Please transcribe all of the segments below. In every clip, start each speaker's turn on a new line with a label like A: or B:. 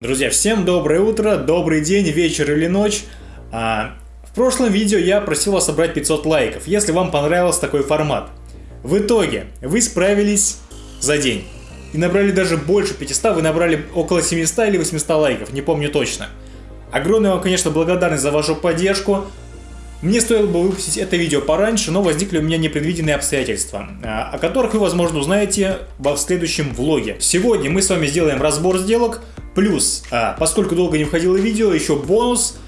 A: Друзья, всем доброе утро, добрый день, вечер или ночь. А, в прошлом видео я просил вас собрать 500 лайков, если вам понравился такой формат. В итоге вы справились за день. И набрали даже больше 500, вы набрали около 700 или 800 лайков, не помню точно. Огромная вам, конечно, благодарность за вашу поддержку. Мне стоило бы выпустить это видео пораньше, но возникли у меня непредвиденные обстоятельства, а, о которых вы, возможно, узнаете в следующем влоге. Сегодня мы с вами сделаем разбор сделок, плюс, а, поскольку долго не входило видео, еще бонус,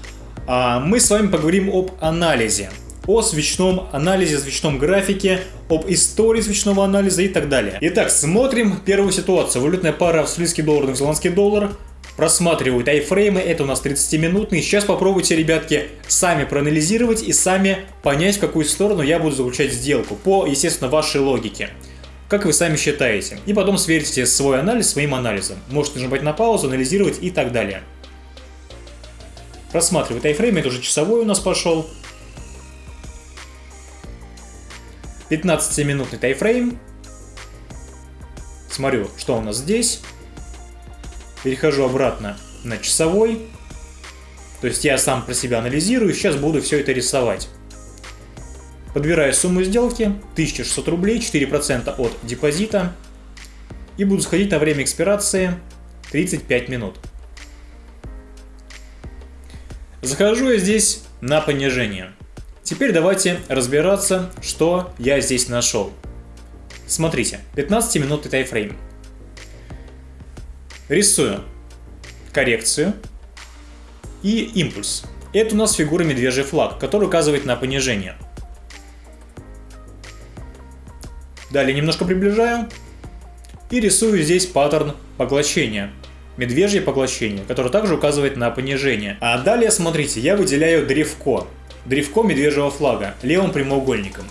A: а, мы с вами поговорим об анализе, о свечном анализе, свечном графике, об истории свечного анализа и так далее. Итак, смотрим первую ситуацию. Валютная пара австралийский доллар, новозеландский доллар – просматривают айфреймы, это у нас 30-минутные. Сейчас попробуйте, ребятки, сами проанализировать и сами понять, в какую сторону я буду заключать сделку, по, естественно, вашей логике. Как вы сами считаете. И потом сверьте свой анализ своим анализом. Можете нажимать на паузу, анализировать и так далее. Просматривает айфрейм, это уже часовой у нас пошел. 15-минутный тайфрейм. Смотрю, что у нас здесь перехожу обратно на часовой. То есть я сам про себя анализирую, сейчас буду все это рисовать. Подбираю сумму сделки, 1600 рублей, 4% от депозита. И буду сходить на время экспирации 35 минут. Захожу я здесь на понижение. Теперь давайте разбираться, что я здесь нашел. Смотрите, 15 минутный тайфрейм. Рисую коррекцию и импульс. Это у нас фигура медвежий флаг, который указывает на понижение. Далее немножко приближаю и рисую здесь паттерн поглощения. Медвежье поглощение, которое также указывает на понижение. А далее, смотрите, я выделяю древко. Древко медвежьего флага левым прямоугольником.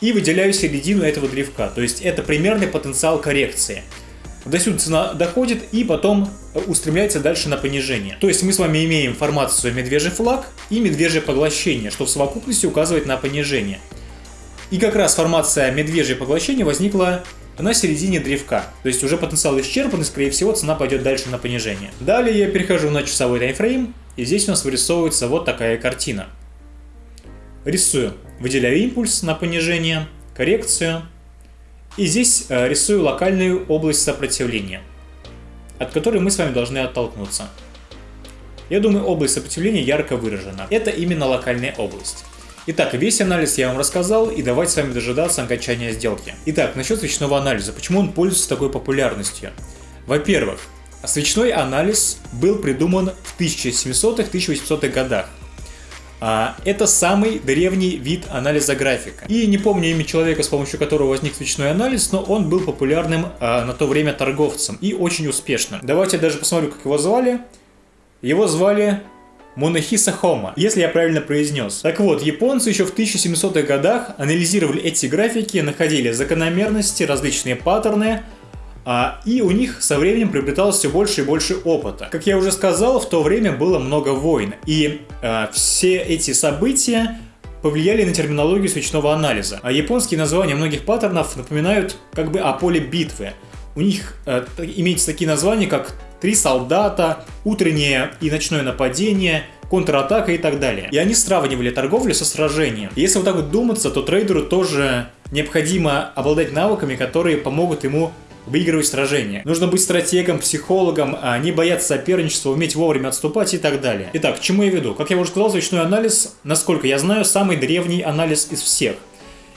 A: И выделяю середину этого древка, то есть это примерный потенциал коррекции. До сюда цена доходит и потом устремляется дальше на понижение. То есть мы с вами имеем формацию медвежий флаг и медвежье поглощение, что в совокупности указывает на понижение. И как раз формация медвежье поглощение возникла на середине древка. То есть уже потенциал исчерпан и скорее всего цена пойдет дальше на понижение. Далее я перехожу на часовой таймфрейм и здесь у нас вырисовывается вот такая картина. Рисую. Выделяю импульс на понижение, коррекцию, и здесь э, рисую локальную область сопротивления, от которой мы с вами должны оттолкнуться. Я думаю, область сопротивления ярко выражена. Это именно локальная область. Итак, весь анализ я вам рассказал, и давайте с вами дожидаться окончания сделки. Итак, насчет свечного анализа. Почему он пользуется такой популярностью? Во-первых, свечной анализ был придуман в 1700-1800-х годах. А, это самый древний вид анализа графика. И не помню имя человека, с помощью которого возник свечной анализ, но он был популярным а, на то время торговцем и очень успешным. Давайте я даже посмотрю, как его звали. Его звали Монахиса Хома, если я правильно произнес. Так вот, японцы еще в 1700-х годах анализировали эти графики, находили закономерности, различные паттерны, а, и у них со временем приобреталось все больше и больше опыта. Как я уже сказал, в то время было много войн, и а, все эти события повлияли на терминологию свечного анализа. А японские названия многих паттернов напоминают как бы о поле битвы. У них э, имеются такие названия, как «Три солдата», «Утреннее и ночное нападение», контратака и так далее. И они сравнивали торговлю со сражением. И если вот так вот думаться, то трейдеру тоже необходимо обладать навыками, которые помогут ему выигрывать сражения. Нужно быть стратегом, психологом, а не бояться соперничества, уметь вовремя отступать и так далее. Итак, к чему я веду? Как я уже сказал, свечной анализ, насколько я знаю, самый древний анализ из всех.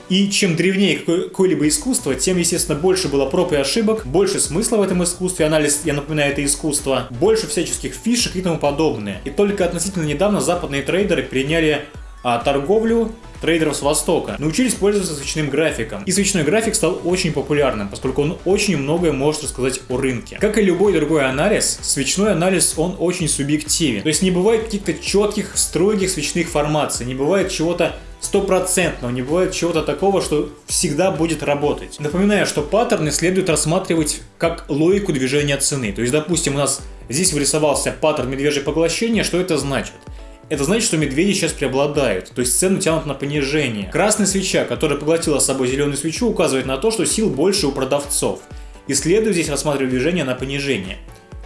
A: И чем древнее какое-либо искусство, тем, естественно, больше было проб и ошибок, больше смысла в этом искусстве, анализ, я напоминаю, это искусство, больше всяческих фишек и тому подобное. И только относительно недавно западные трейдеры приняли а, торговлю трейдеров с Востока научились пользоваться свечным графиком. И свечной график стал очень популярным, поскольку он очень многое может рассказать о рынке. Как и любой другой анализ, свечной анализ он очень субъективен. То есть не бывает каких-то четких, строгих свечных формаций, не бывает чего-то стопроцентного, не бывает чего-то такого, что всегда будет работать. Напоминаю, что паттерны следует рассматривать как логику движения цены. То есть, допустим, у нас здесь вырисовался паттерн медвежье поглощение, что это значит? Это значит, что медведи сейчас преобладают, то есть цену тянут на понижение. Красная свеча, которая поглотила с собой зеленую свечу, указывает на то, что сил больше у продавцов. И следует здесь рассматривать движение на понижение.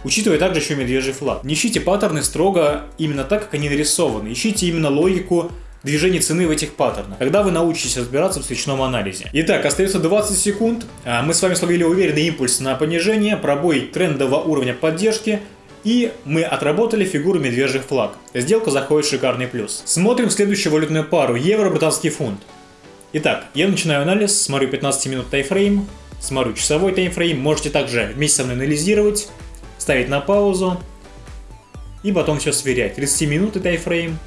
A: Учитывая также еще медвежий флаг. Не ищите паттерны строго именно так, как они нарисованы. Ищите именно логику движения цены в этих паттернах. Когда вы научитесь разбираться в свечном анализе. Итак, остается 20 секунд. А, мы с вами словили уверенный импульс на понижение, пробой трендового уровня поддержки, и мы отработали фигуру медвежий флаг. Сделка заходит в шикарный плюс. Смотрим следующую валютную пару. Евро-британский фунт. Итак, я начинаю анализ, смотрю 15 минут тайфрейм, смотрю часовой таймфрейм. Можете также вместе со мной анализировать, ставить на паузу и потом все сверять. 30 минут тайфрейм,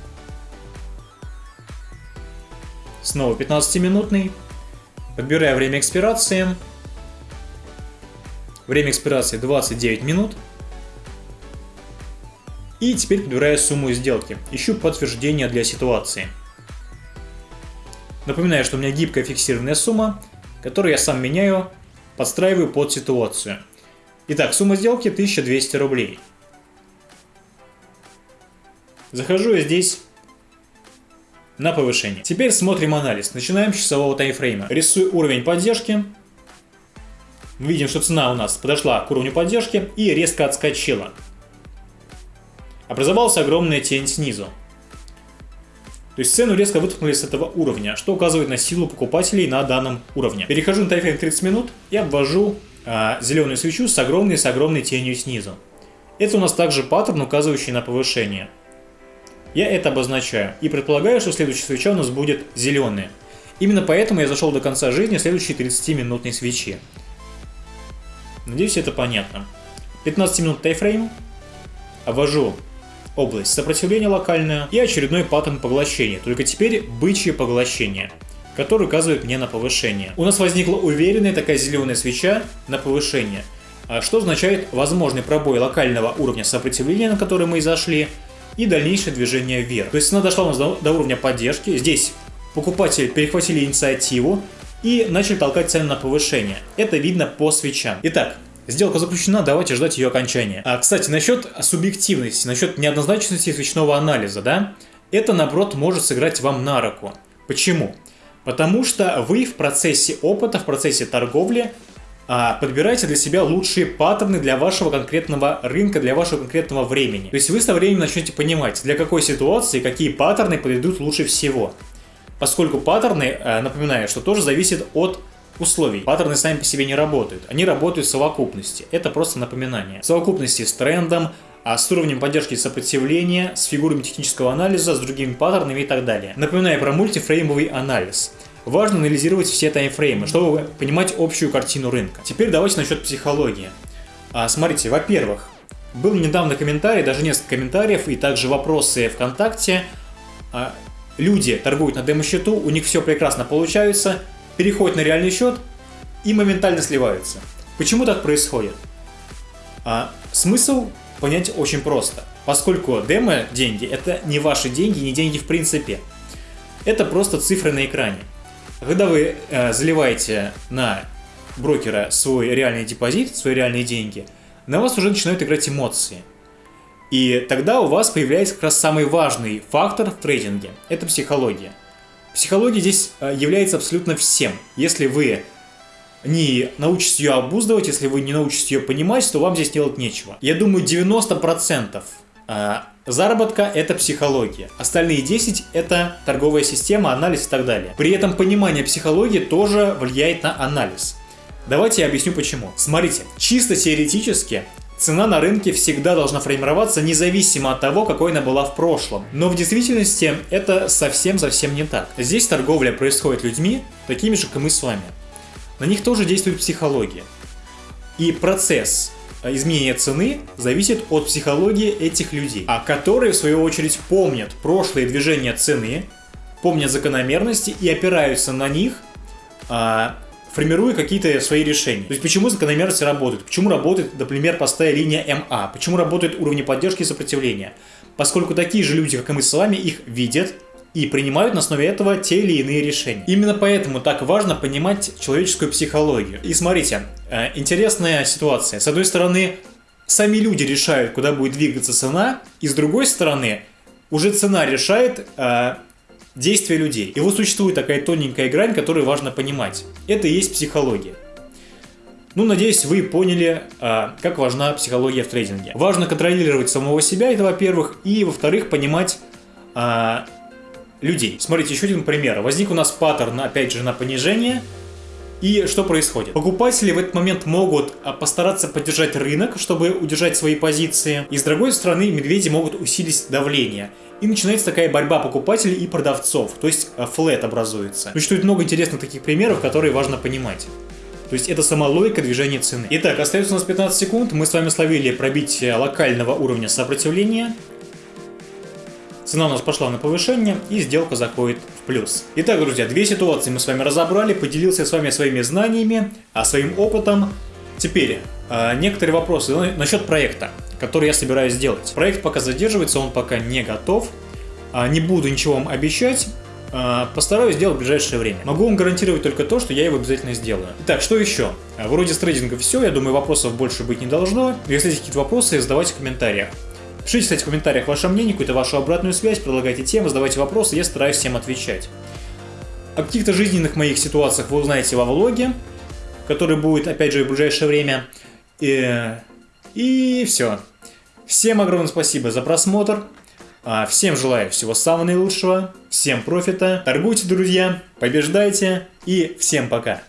A: Снова 15-минутный. Подбираю время экспирации. Время экспирации 29 минут. И теперь подбираю сумму сделки. Ищу подтверждение для ситуации. Напоминаю, что у меня гибкая фиксированная сумма, которую я сам меняю, подстраиваю под ситуацию. Итак, сумма сделки 1200 рублей. Захожу я здесь на повышение. Теперь смотрим анализ. Начинаем с часового таймфрейма. Рисую уровень поддержки. Видим, что цена у нас подошла к уровню поддержки и резко отскочила. Образовалась огромная тень снизу. То есть цену резко вытолкнули с этого уровня, что указывает на силу покупателей на данном уровне. Перехожу на таймфрейм 30 минут и обвожу а, зеленую свечу с огромной с огромной тенью снизу. Это у нас также паттерн, указывающий на повышение. Я это обозначаю и предполагаю, что следующая свеча у нас будет зеленая. Именно поэтому я зашел до конца жизни следующей 30-минутной свечи. Надеюсь, это понятно. 15 минут тайфрейм. Обвожу область сопротивления локальная и очередной паттерн поглощения, только теперь бычье поглощение, который указывает мне на повышение. У нас возникла уверенная такая зеленая свеча на повышение, а что означает возможный пробой локального уровня сопротивления, на который мы и зашли, и дальнейшее движение вверх. То есть цена дошла у нас до, до уровня поддержки. Здесь покупатели перехватили инициативу и начали толкать цены на повышение. Это видно по свечам. Итак, Сделка заключена, давайте ждать ее окончания. А, кстати, насчет субъективности, насчет неоднозначности свечного анализа, да, это, наоборот, может сыграть вам на руку. Почему? Потому что вы в процессе опыта, в процессе торговли подбирайте для себя лучшие паттерны для вашего конкретного рынка, для вашего конкретного времени. То есть вы со временем начнете понимать, для какой ситуации какие паттерны подойдут лучше всего. Поскольку паттерны, э, напоминаю, что тоже зависит от условий. Паттерны сами по себе не работают, они работают в совокупности. Это просто напоминание. В совокупности с трендом, а с уровнем поддержки сопротивления, с фигурами технического анализа, с другими паттернами и так далее. Напоминаю про мультифреймовый анализ. Важно анализировать все таймфреймы, чтобы понимать общую картину рынка. Теперь давайте насчет психологии. А, смотрите, во-первых, был недавно комментарий, даже несколько комментариев и также вопросы ВКонтакте. А, люди торгуют на демо-счету, у них все прекрасно получается, переходят на реальный счет и моментально сливаются. Почему так происходит? А, смысл понять очень просто. Поскольку демо деньги это не ваши деньги, не деньги в принципе. Это просто цифры на экране. Когда вы э, заливаете на брокера свой реальный депозит, свои реальные деньги, на вас уже начинают играть эмоции. И тогда у вас появляется как раз самый важный фактор в трейдинге – это психология. Психология здесь э, является абсолютно всем. Если вы не научитесь ее обуздывать, если вы не научитесь ее понимать, то вам здесь делать нечего. Я думаю, 90% Заработка – это психология. Остальные 10 – это торговая система, анализ и так далее. При этом понимание психологии тоже влияет на анализ. Давайте я объясню почему. Смотрите, чисто теоретически Цена на рынке всегда должна формироваться независимо от того, какой она была в прошлом. Но в действительности это совсем-совсем не так. Здесь торговля происходит людьми, такими же, как и мы с вами. На них тоже действует психология. И процесс а изменение цены зависит от психологии этих людей, а которые в свою очередь помнят прошлые движения цены, помнят закономерности и опираются на них, а, формируя какие-то свои решения. То есть почему закономерности работают? Почему работает, например, простая линия МА? Почему работают уровни поддержки и сопротивления? Поскольку такие же люди, как и мы с вами, их видят, и принимают на основе этого те или иные решения. Именно поэтому так важно понимать человеческую психологию. И смотрите, э, интересная ситуация. С одной стороны, сами люди решают, куда будет двигаться цена, и с другой стороны, уже цена решает э, действия людей. И вот существует такая тоненькая грань, которую важно понимать. Это и есть психология. Ну, надеюсь, вы поняли, а, как важна психология в трейдинге. Важно контролировать самого себя, это во-первых, и во-вторых, понимать а, людей. Смотрите, еще один пример. Возник у нас паттерн, опять же, на понижение. И что происходит? Покупатели в этот момент могут а, постараться поддержать рынок, чтобы удержать свои позиции. И с другой стороны, медведи могут усилить давление. И начинается такая борьба покупателей и продавцов, то есть а, флет образуется. Существует много интересных таких примеров, которые важно понимать. То есть это сама логика движения цены. Итак, остается у нас 15 секунд. Мы с вами словили пробитие локального уровня сопротивления. Цена у нас пошла на повышение и сделка заходит в плюс. Итак, друзья, две ситуации мы с вами разобрали, поделился с вами своими знаниями, а своим опытом. Теперь, э, некоторые вопросы насчет проекта, который я собираюсь сделать. Проект пока задерживается, он пока не готов. А, не буду ничего вам обещать, а, постараюсь сделать в ближайшее время. Могу вам гарантировать только то, что я его обязательно сделаю. Итак, что еще? Вроде с трейдинга все, я думаю, вопросов больше быть не должно. Если есть какие-то вопросы, задавайте в комментариях. Пишите, кстати, в комментариях ваше мнение, какую-то вашу обратную связь, предлагайте темы, задавайте вопросы, я стараюсь всем отвечать. О каких-то жизненных моих ситуациях вы узнаете во влоге, который будет, опять же, в ближайшее время. И, и все. Всем огромное спасибо за просмотр. А, всем желаю всего самого наилучшего, всем профита, торгуйте, друзья, побеждайте и всем пока.